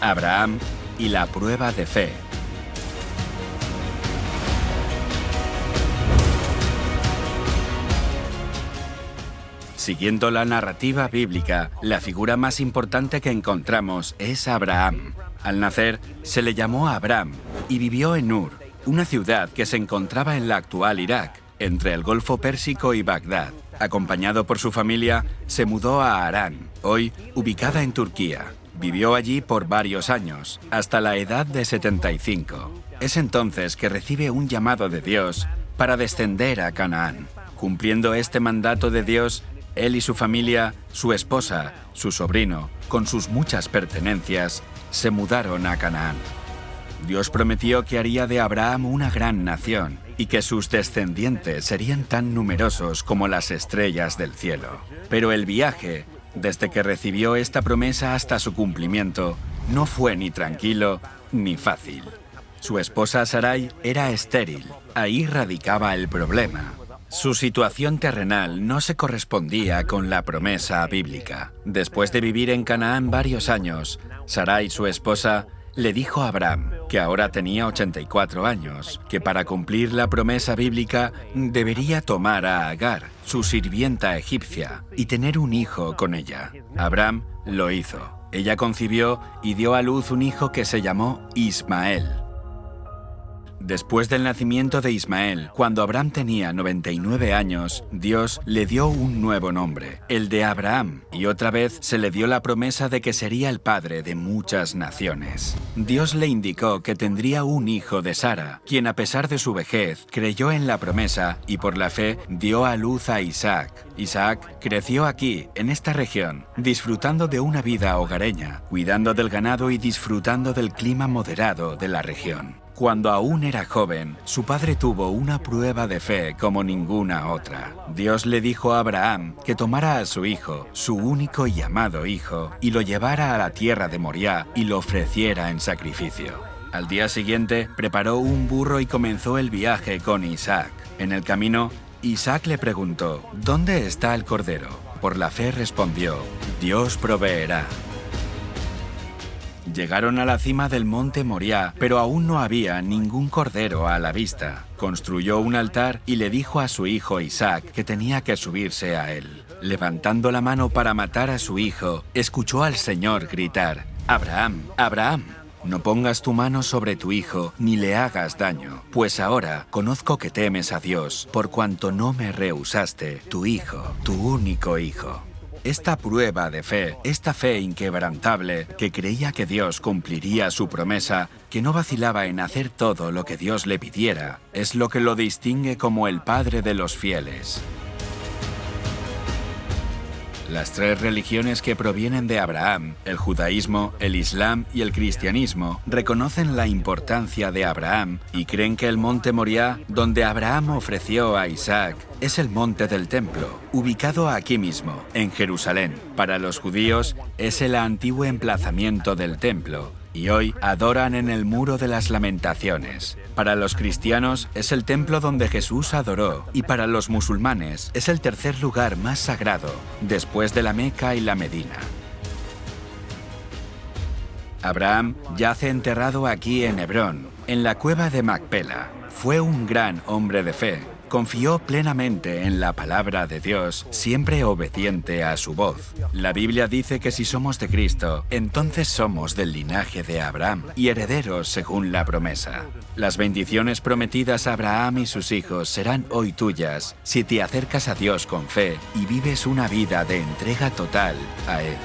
Abraham y la prueba de fe. Siguiendo la narrativa bíblica, la figura más importante que encontramos es Abraham. Al nacer, se le llamó Abraham y vivió en Ur, una ciudad que se encontraba en la actual Irak, entre el Golfo Pérsico y Bagdad. Acompañado por su familia, se mudó a Arán, hoy ubicada en Turquía. Vivió allí por varios años, hasta la edad de 75. Es entonces que recibe un llamado de Dios para descender a Canaán. Cumpliendo este mandato de Dios, él y su familia, su esposa, su sobrino, con sus muchas pertenencias, se mudaron a Canaán. Dios prometió que haría de Abraham una gran nación y que sus descendientes serían tan numerosos como las estrellas del cielo. Pero el viaje desde que recibió esta promesa hasta su cumplimiento, no fue ni tranquilo ni fácil. Su esposa Sarai era estéril, ahí radicaba el problema. Su situación terrenal no se correspondía con la promesa bíblica. Después de vivir en Canaán varios años, Sarai, su esposa, le dijo a Abraham, que ahora tenía 84 años, que para cumplir la promesa bíblica debería tomar a Agar, su sirvienta egipcia, y tener un hijo con ella. Abraham lo hizo. Ella concibió y dio a luz un hijo que se llamó Ismael. Después del nacimiento de Ismael, cuando Abraham tenía 99 años, Dios le dio un nuevo nombre, el de Abraham, y otra vez se le dio la promesa de que sería el padre de muchas naciones. Dios le indicó que tendría un hijo de Sara, quien a pesar de su vejez creyó en la promesa y por la fe dio a luz a Isaac. Isaac creció aquí, en esta región, disfrutando de una vida hogareña, cuidando del ganado y disfrutando del clima moderado de la región. Cuando aún era joven, su padre tuvo una prueba de fe como ninguna otra. Dios le dijo a Abraham que tomara a su hijo, su único y amado hijo, y lo llevara a la tierra de Moriah y lo ofreciera en sacrificio. Al día siguiente, preparó un burro y comenzó el viaje con Isaac. En el camino, Isaac le preguntó, ¿dónde está el cordero? Por la fe respondió, Dios proveerá. Llegaron a la cima del monte Moriah, pero aún no había ningún cordero a la vista. Construyó un altar y le dijo a su hijo Isaac que tenía que subirse a él. Levantando la mano para matar a su hijo, escuchó al Señor gritar, Abraham, Abraham. No pongas tu mano sobre tu hijo, ni le hagas daño, pues ahora conozco que temes a Dios, por cuanto no me rehusaste, tu hijo, tu único hijo. Esta prueba de fe, esta fe inquebrantable, que creía que Dios cumpliría su promesa, que no vacilaba en hacer todo lo que Dios le pidiera, es lo que lo distingue como el Padre de los fieles. Las tres religiones que provienen de Abraham, el judaísmo, el islam y el cristianismo, reconocen la importancia de Abraham y creen que el monte Moriah, donde Abraham ofreció a Isaac, es el monte del templo, ubicado aquí mismo, en Jerusalén. Para los judíos, es el antiguo emplazamiento del templo, y hoy adoran en el Muro de las Lamentaciones. Para los cristianos es el templo donde Jesús adoró y para los musulmanes es el tercer lugar más sagrado, después de la Meca y la Medina. Abraham yace enterrado aquí en Hebrón, en la cueva de Macpela. Fue un gran hombre de fe, Confió plenamente en la palabra de Dios, siempre obediente a su voz. La Biblia dice que si somos de Cristo, entonces somos del linaje de Abraham y herederos según la promesa. Las bendiciones prometidas a Abraham y sus hijos serán hoy tuyas si te acercas a Dios con fe y vives una vida de entrega total a Él.